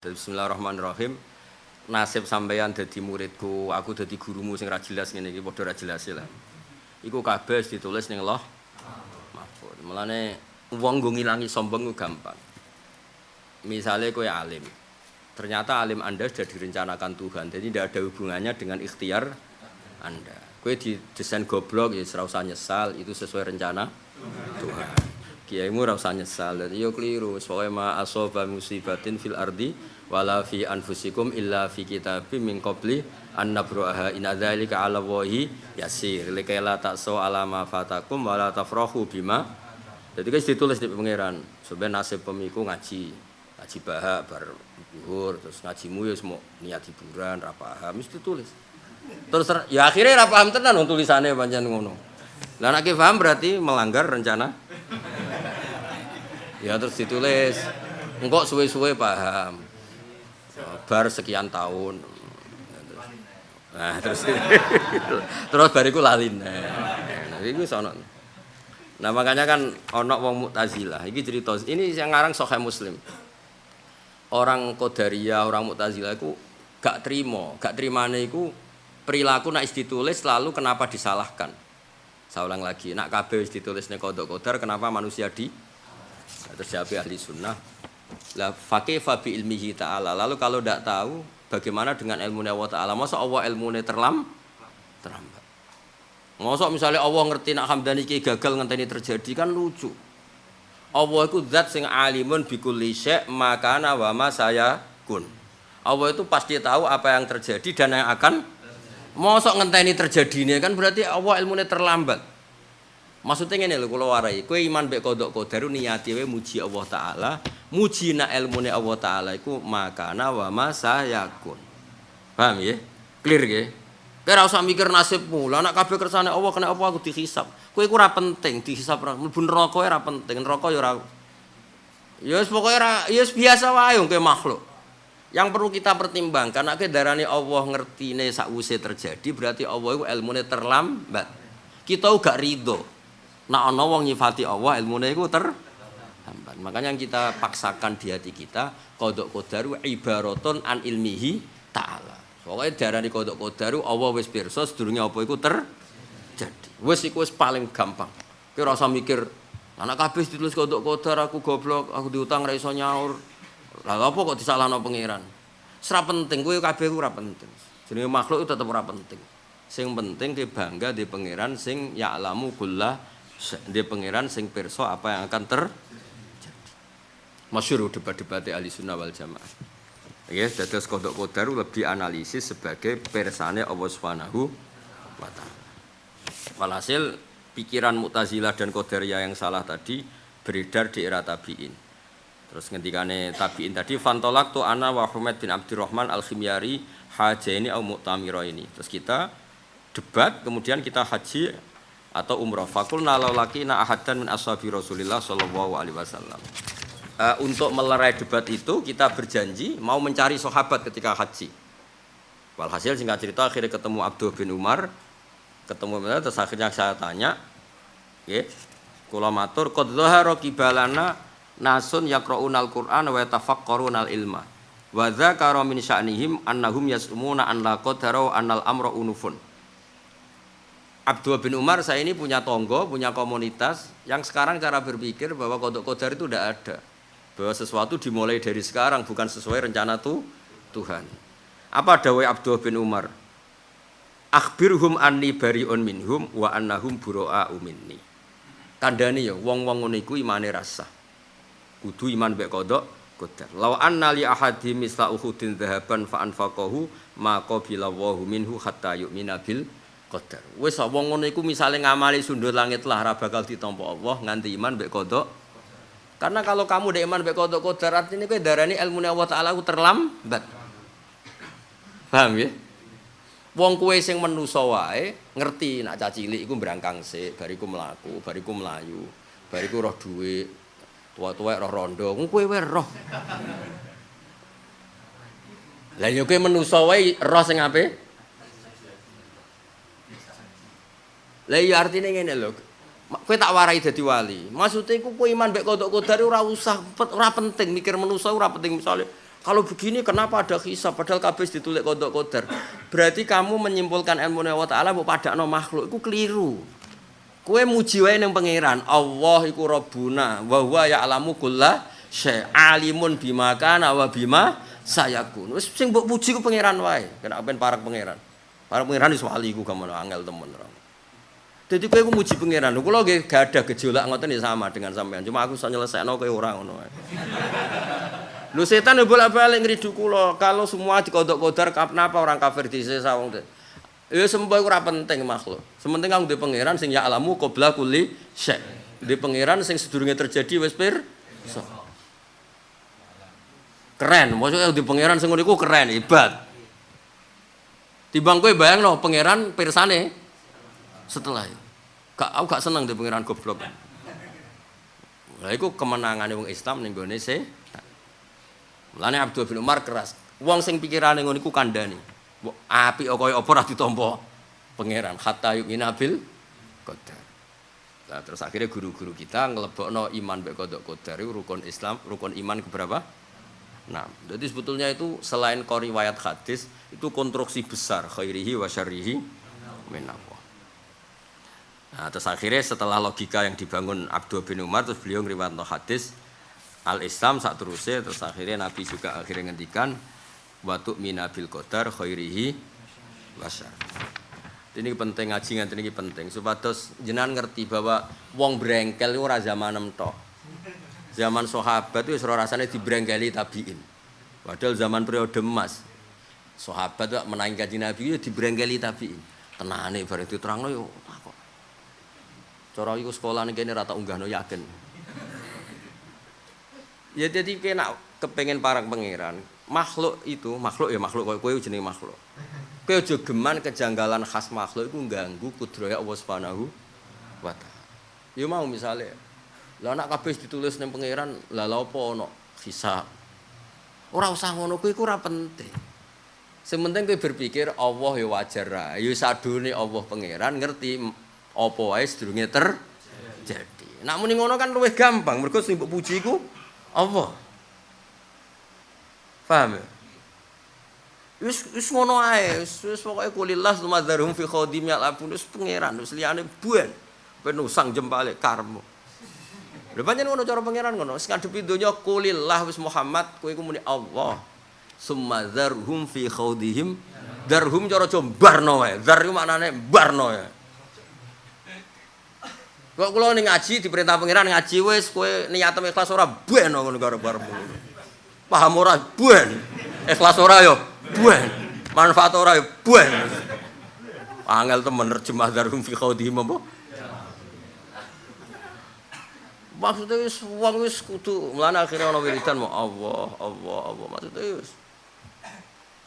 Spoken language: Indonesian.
Bismillahirrahmanirrahim. Nasib sampeyan dadi muridku, aku dadi gurumu sing ra jelas ngene iki padha ra jelas lah. Iku kabeh ditulis ning loh mahfud. Mulane wong nggo ngilangi sombong ku gampang. Misalnya kowe alim. Ternyata alim Anda sudah direncanakan Tuhan. Jadi tidak ada hubungannya dengan ikhtiar Anda. Kowe desain goblok ya usah nyesal, itu sesuai rencana Tuhan kiaimu ora usah nyesal. Dadi yo keliru. Soalnya ma asoba musibatin fil ardi wala fi anfusikum illa fi kitabim min qabli an nabruha in adzalika ala wahi yasir. Likaila takso ala ma fatakum wala tafrahu bima. Jadi guys ditulis di pangeran? Sebenarnya nasib pemiku ngaji. Ngaji bahak bar zuhur terus ngajimu ya semua niat hiburan ra paham mesti tulis terus ya akhirnya ra paham tenan tulisannya panjang ngono. Lah nek paham berarti melanggar rencana ya terus ditulis. Engkau suwe-suwe paham. Bar sekian tahun. Nah terus. Terus bariku lalin nah itu sono nah makanya kan ono wong mutazilah. Ini cerita. Ini yang ngarang sohe muslim. Orang kodaria orang mutazilah itu gak terima gak terima itu perilaku nak ditulis lalu kenapa disalahkan? Saya ulang lagi. Nak kabeh ditulis kodok kodar kenapa manusia di terus ahli sunnah lah fakih fabi ilmihi ta'ala. Lalu kalau tidak tahu bagaimana dengan ilmu Allah ta'ala? Masa Allah ilmu terlam terlambat? Masa misalnya Allah ngerti nak hamdani ki gagal ngenteni terjadi kan lucu. Allah itu zat sing alimun bikulli syek makana wa saya kun Allah itu pasti tahu apa yang terjadi dan yang akan mosok ngenteni ini kan berarti Allah ilmu terlambat Maksudnya ini lho kula warai, kowe iman mek kodok kodaru niati we muji Allah taala, muji na ilmune Allah taala iku makana wa ma sayakun. Paham ya? Clear ya? Ora usah mikir nasibmu. Lah nek kabeh kersane Allah kena apa aku dihisab. Kowe iku ora penting dihisab ora. Mlebu neraka ora penting, neraka ya ora. Ya wis pokoke ora ya biasa wae kowe makhluk. Yang perlu kita pertimbangkan nek darane Allah ngertine sakwise terjadi berarti Allah iku ilmune terlambat. Kita gak ridho. Nah ana wong nyifati Allah ilmune iku terhambat. Makanya yang kita paksakan di hati kita kodok kodaru ibaratun an ilmihi ta'ala. Pokoknya darani kodok kodaru Allah wis pirsa sedurunge apa iku terjadi. Wis iku wis paling gampang. Ora usah mikir anak kabeh ditulis kodok kodar aku goblok, aku diutang ra iso nyaur. Lah apa kok disalahno pangeran? Serap penting kowe kabeh ora penting. Jenenge makhluk itu tetep ora penting. Sing penting ke bangga di pangeran sing ya'lamu kullah dia pangeran sing perso apa yang akan terjadi. Masyur debat-debat ahli sunnah wal jamaah. Ya, dados kodok kodaru lebih analisis sebagai persane Allah Subhanahu wa taala. Walhasil pikiran Mu'tazilah dan Qadariyah yang salah tadi beredar di era tabi'in. Terus ngendikane tabi'in tadi fantolak tu ana wa Humaid bin Abdurrahman al-Khimyari hajaini au mu'tamira ini. Terus kita debat kemudian kita haji atau umroh. Fakul laki na ahadan min ashabi rasulillah sallallahu alaihi wasallam. Uh, untuk melerai debat itu kita berjanji mau mencari sahabat ketika haji. Walhasil singkat cerita akhirnya ketemu Abdul bin Umar. Ketemu terus akhirnya saya tanya ya kula matur qad dhahara kibalana nasun yaqra'unal qur'an wa yatafakkarunal ilma wa dzakara min sya'nihim annahum yasumuna an la qadara annal amra unufun Abdul bin Umar saya ini punya tonggo, punya komunitas yang sekarang cara berpikir bahwa kodok kodar itu tidak ada. Bahwa sesuatu dimulai dari sekarang bukan sesuai rencana tuh Tuhan. Apa dawai Abdul bin Umar? Akhbirhum anni bariun minhum wa annahum buro'a minni. Tandani ya wong-wong ngono iku imane rasa. Kudu iman mek kodok kodar. Lau anna li ahadi misla uhudin dhahaban fa anfaqahu ma qabila minhu hatta yu'mina bil qadar. Wis wong ngono iku misale ngamali sundul langit lah ora bakal ditampa Allah nganti iman mbek kodok. Karena kalau kamu dek iman mbek kodok qadar artinya kowe darani ilmu Allah taala ku terlambat. Paham ya? Wong kowe sing menusa wae ngerti nak cacilik iku brangkang sik, bariku mlaku, bariku melayu, bariku roh dhuwit, tua-tua roh rondo, kowe wae roh. Lah yo kowe menusa wae roh sing apik? Lah iya artine ngene lho. Kowe tak warai dadi wali. Maksude iku kowe iman mbek kodok kodar ora usah ora penting mikir manusa ora penting misale Kalau begini kenapa ada hisab padahal kabeh ditulis kodok kodar. Berarti kamu menyimpulkan ilmu Allah taala mbok padakno makhluk iku keliru. Kue muji wae ning pangeran. Allah iku Rabbuna wa huwa ya'lamu kulla syai alimun bima kana wa bima sayakun. Wis sing mbok puji ku pangeran wae. Kena ben parek pangeran. Parek pangeran wis wali ku gamono angel temen. Jadi kowe ku muji pangeran. Nggih gak ada gejolak ngoten ya sama dengan sampean. Cuma aku iso nyelesekno kowe ora ngono wae. Lu setan ya bolak-balik ngridu. Kalau semua dikodok kodar kenapa orang kafir di sawung teh? Ya semua ora penting makhluk. Sementing kang di pangeran sing ya alamu qabla kulli syai. Di pangeran sing sedurunge terjadi wis pir. So. Keren, maksudnya di pangeran sing ngono keren, hebat. Timbang kowe bayangno pangeran pirsane setelah itu. Gak aku gak seneng di pangeran goblok. Lah iku kemenangane wong Islam ning gone se Mulane Abdul bin Umar keras. Wong sing pikirane ngono iku kandhani. Mbok apik kaya apa ditampa pangeran hatta yu'mina bil qadar. Nah, terus akhirnya guru-guru kita ngelebokno iman mek kodok qadar rukun Islam, rukun iman keberapa? Nah, jadi sebetulnya itu selain kau riwayat hadis itu konstruksi besar khairihi wa syarrihi minallah. Nah, terus akhirnya setelah logika yang dibangun Abdul bin Umar terus beliau ngriwayat hadis al Islam saat terusnya terus akhirnya Nabi juga akhirnya ngendikan watu minabil qadar khairihi wasar. Ini penting ngaji nganti ini penting supados jenengan ngerti bahwa wong brengkel itu ora zaman tok. Zaman sahabat itu ora rasane dibrengkeli tabiin. Padahal zaman periode emas sahabat menangi kaji Nabi itu dibrengkeli tabiin. Tenane bareng diterangno yo. Cara iku sekolah ning kene rata unggahno yakin. Ya jadi kena kepengen parang pangeran. Makhluk itu, makhluk ya makhluk kowe kowe jenenge makhluk. Kowe aja geman kejanggalan khas makhluk itu ganggu kudroya Allah Subhanahu wa taala. Ya mau misalnya lah nak kabeh ditulis ning pangeran, lah lha apa ana hisab. Ora usah ngono kuwi ora penting. Sementing kowe berpikir Allah ya wajar ra. Ya sadune Allah pangeran ngerti apa wae sedurunge terjadi. Nak muni ngono kan luwih gampang, mergo sing mbok puji iku Allah. Paham ya? Wis wis ngono ae, wis wis pokoke kulillah sumadzarum fi khadim yalabun wis pangeran wis liyane buan. Ben usang jempale. Lha pancen ngono cara pangeran ngono, wis ngadepi donya kulillah wis Muhammad kowe iku muni Allah. Sumadzarhum fi khawdihim darhum cara jombarno wae. Dar iku maknane barno ya. Kok kula ning ngaji diperintah pangeran ngaji wis kowe niat ikhlas ora ben ngono karo barmu. Paham ora ben. Ikhlas ora yo ben. Manfaat ora yo ben. Angel temen nerjemah darum fi khaudihim apa? Maksudnya wis wong wis kudu mlane akhire ana wiridan mau Allah, Allah, Allah. Maksudnya